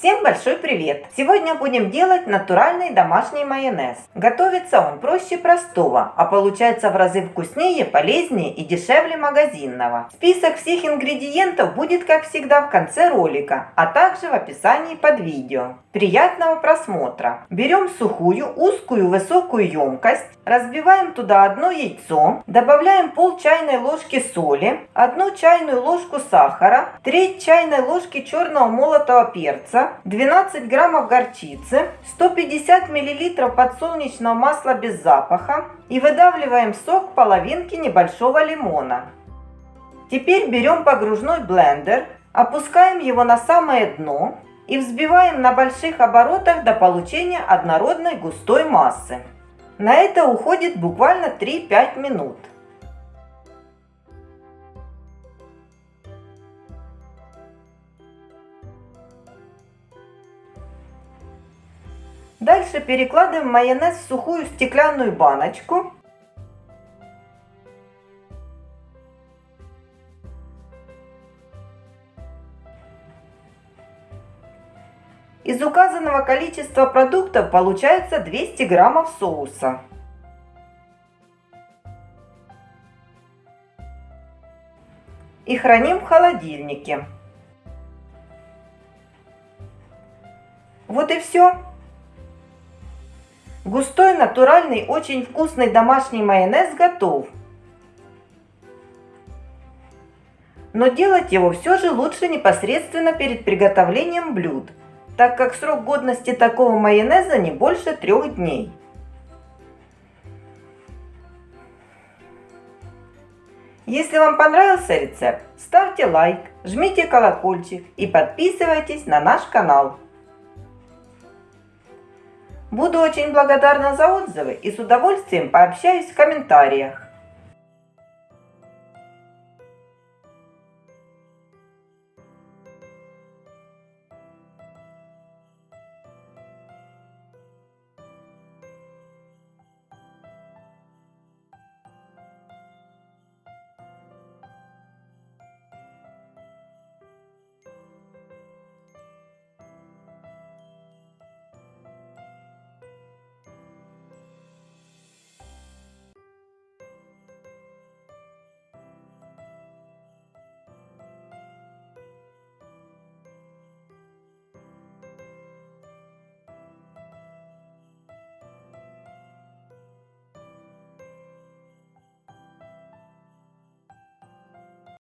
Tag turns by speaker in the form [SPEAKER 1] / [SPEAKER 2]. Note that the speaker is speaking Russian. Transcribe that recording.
[SPEAKER 1] Всем большой привет! Сегодня будем делать натуральный домашний майонез. Готовится он проще простого, а получается в разы вкуснее, полезнее и дешевле магазинного. Список всех ингредиентов будет как всегда в конце ролика, а также в описании под видео. Приятного просмотра! Берем сухую, узкую, высокую емкость, разбиваем туда одно яйцо, добавляем пол чайной ложки соли, одну чайную ложку сахара, треть чайной ложки черного молотого перца, 12 граммов горчицы, 150 миллилитров подсолнечного масла без запаха и выдавливаем сок половинки небольшого лимона. Теперь берем погружной блендер, опускаем его на самое дно и взбиваем на больших оборотах до получения однородной густой массы. На это уходит буквально 3-5 минут. Дальше перекладываем майонез в сухую стеклянную баночку. Из указанного количества продуктов получается 200 граммов соуса. И храним в холодильнике. Вот и все. Густой, натуральный, очень вкусный домашний майонез готов. Но делать его все же лучше непосредственно перед приготовлением блюд, так как срок годности такого майонеза не больше трех дней. Если вам понравился рецепт, ставьте лайк, жмите колокольчик и подписывайтесь на наш канал. Буду очень благодарна за отзывы и с удовольствием пообщаюсь в комментариях.